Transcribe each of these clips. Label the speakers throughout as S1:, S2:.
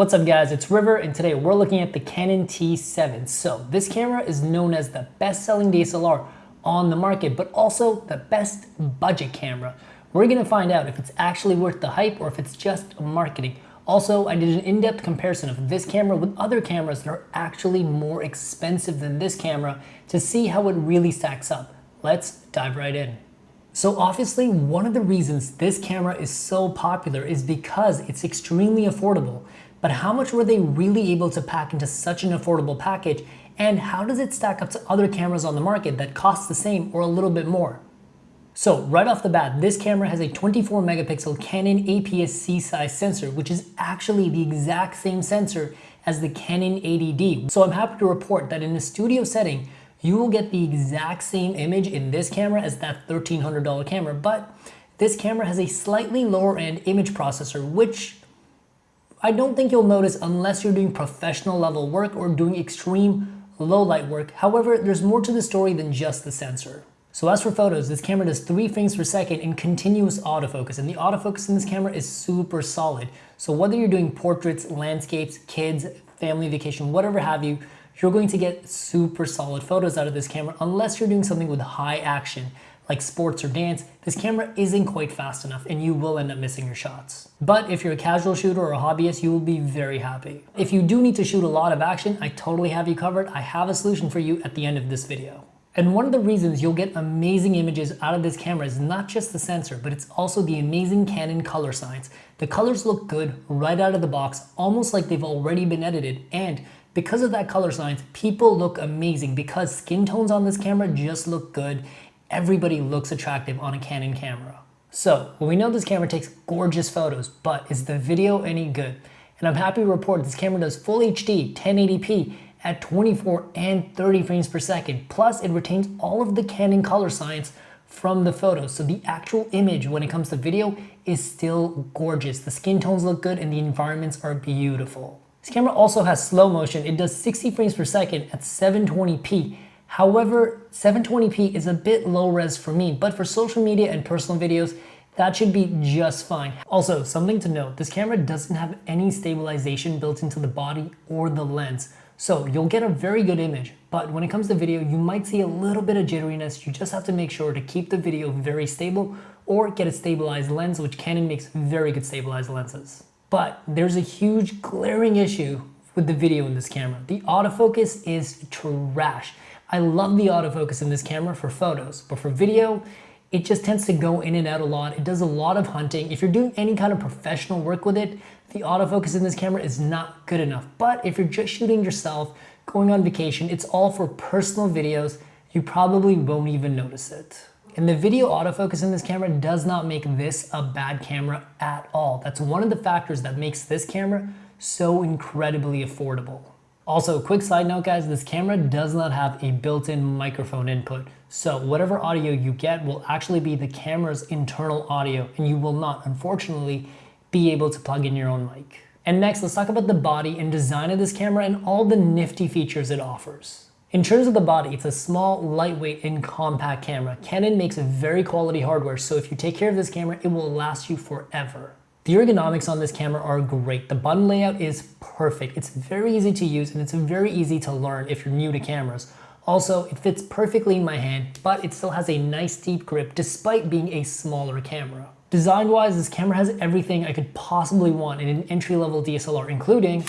S1: What's up guys, it's River and today we're looking at the Canon T7. So this camera is known as the best-selling DSLR on the market, but also the best budget camera. We're gonna find out if it's actually worth the hype or if it's just marketing. Also, I did an in-depth comparison of this camera with other cameras that are actually more expensive than this camera to see how it really stacks up. Let's dive right in. So obviously one of the reasons this camera is so popular is because it's extremely affordable. But how much were they really able to pack into such an affordable package and how does it stack up to other cameras on the market that cost the same or a little bit more? So right off the bat, this camera has a 24 megapixel Canon APS-C size sensor, which is actually the exact same sensor as the Canon 80D. So I'm happy to report that in a studio setting, you will get the exact same image in this camera as that $1,300 camera, but this camera has a slightly lower end image processor, which I don't think you'll notice unless you're doing professional level work or doing extreme low light work. However, there's more to the story than just the sensor. So as for photos, this camera does 3 frames per second in continuous autofocus, and the autofocus in this camera is super solid. So whether you're doing portraits, landscapes, kids, family vacation, whatever have you, you're going to get super solid photos out of this camera unless you're doing something with high action like sports or dance, this camera isn't quite fast enough and you will end up missing your shots. But if you're a casual shooter or a hobbyist, you will be very happy. If you do need to shoot a lot of action, I totally have you covered. I have a solution for you at the end of this video. And one of the reasons you'll get amazing images out of this camera is not just the sensor, but it's also the amazing Canon color science. The colors look good right out of the box, almost like they've already been edited. And because of that color science, people look amazing because skin tones on this camera just look good. Everybody looks attractive on a Canon camera. So, well, we know this camera takes gorgeous photos, but is the video any good? And I'm happy to report this camera does full HD 1080p at 24 and 30 frames per second. Plus, it retains all of the Canon color science from the photos. So the actual image when it comes to video is still gorgeous. The skin tones look good and the environments are beautiful. This camera also has slow motion. It does 60 frames per second at 720p. However, 720p is a bit low res for me, but for social media and personal videos, that should be just fine. Also, something to note, this camera doesn't have any stabilization built into the body or the lens. So you'll get a very good image, but when it comes to video, you might see a little bit of jitteriness. You just have to make sure to keep the video very stable or get a stabilized lens, which Canon makes very good stabilized lenses. But there's a huge glaring issue with the video in this camera. The autofocus is trash. I love the autofocus in this camera for photos, but for video, it just tends to go in and out a lot. It does a lot of hunting. If you're doing any kind of professional work with it, the autofocus in this camera is not good enough. But if you're just shooting yourself, going on vacation, it's all for personal videos, you probably won't even notice it. And the video autofocus in this camera does not make this a bad camera at all. That's one of the factors that makes this camera so incredibly affordable. Also, quick side note guys, this camera does not have a built-in microphone input. So whatever audio you get will actually be the camera's internal audio and you will not, unfortunately, be able to plug in your own mic. And next, let's talk about the body and design of this camera and all the nifty features it offers. In terms of the body, it's a small, lightweight, and compact camera. Canon makes very quality hardware, so if you take care of this camera, it will last you forever. The ergonomics on this camera are great. The button layout is perfect. It's very easy to use and it's very easy to learn if you're new to cameras. Also, it fits perfectly in my hand, but it still has a nice deep grip despite being a smaller camera. Design-wise, this camera has everything I could possibly want in an entry-level DSLR, including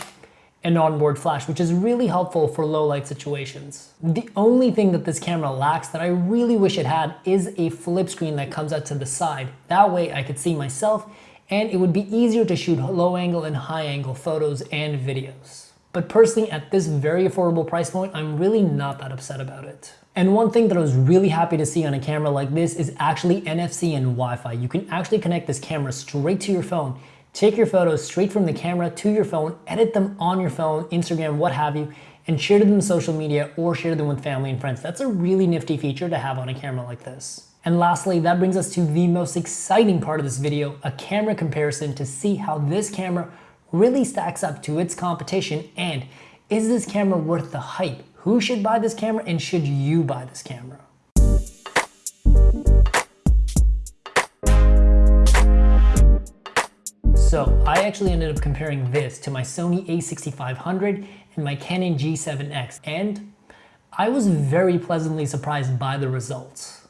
S1: an onboard flash, which is really helpful for low light situations. The only thing that this camera lacks that I really wish it had is a flip screen that comes out to the side. That way I could see myself and it would be easier to shoot low angle and high angle photos and videos. But personally, at this very affordable price point, I'm really not that upset about it. And one thing that I was really happy to see on a camera like this is actually NFC and Wi-Fi. You can actually connect this camera straight to your phone Take your photos straight from the camera to your phone, edit them on your phone, Instagram, what have you, and share them in social media or share them with family and friends. That's a really nifty feature to have on a camera like this. And lastly, that brings us to the most exciting part of this video, a camera comparison to see how this camera really stacks up to its competition and is this camera worth the hype? Who should buy this camera and should you buy this camera? So I actually ended up comparing this to my Sony a6500 and my Canon G7X, and I was very pleasantly surprised by the results.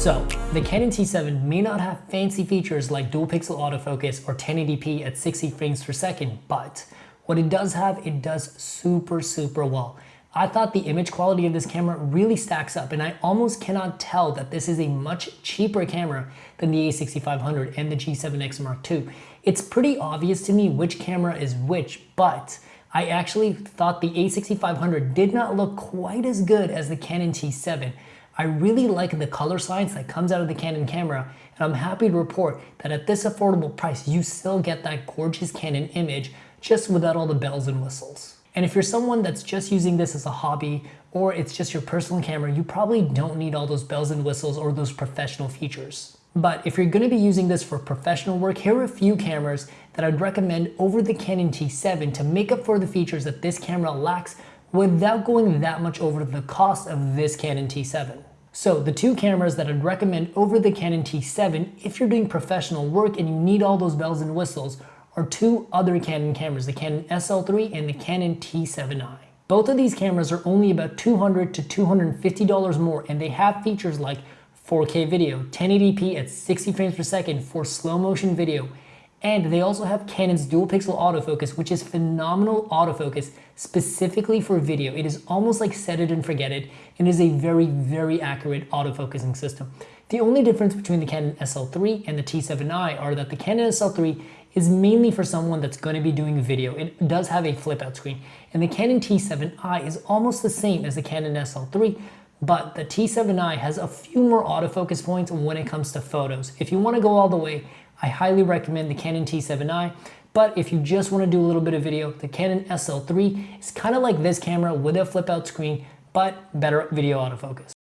S1: So, the Canon T7 may not have fancy features like dual pixel autofocus or 1080p at 60 frames per second, but what it does have, it does super, super well. I thought the image quality of this camera really stacks up and I almost cannot tell that this is a much cheaper camera than the a6500 and the G7X Mark II. It's pretty obvious to me which camera is which, but I actually thought the a6500 did not look quite as good as the Canon T7. I really like the color science that comes out of the Canon camera, and I'm happy to report that at this affordable price, you still get that gorgeous Canon image just without all the bells and whistles. And if you're someone that's just using this as a hobby, or it's just your personal camera, you probably don't need all those bells and whistles or those professional features. But if you're gonna be using this for professional work, here are a few cameras that I'd recommend over the Canon T7 to make up for the features that this camera lacks without going that much over the cost of this Canon T7. So the two cameras that I'd recommend over the Canon T7 if you're doing professional work and you need all those bells and whistles are two other Canon cameras, the Canon SL3 and the Canon T7i. Both of these cameras are only about $200 to $250 more and they have features like 4K video, 1080p at 60 frames per second for slow motion video, and they also have Canon's dual pixel autofocus, which is phenomenal autofocus specifically for video. It is almost like set it and forget it, and is a very, very accurate autofocusing system. The only difference between the Canon SL3 and the T7i are that the Canon SL3 is mainly for someone that's going to be doing video. It does have a flip out screen. And the Canon T7i is almost the same as the Canon SL3, but the T7i has a few more autofocus points when it comes to photos. If you want to go all the way, I highly recommend the Canon T7i, but if you just want to do a little bit of video, the Canon SL3 is kind of like this camera with a flip out screen, but better video autofocus.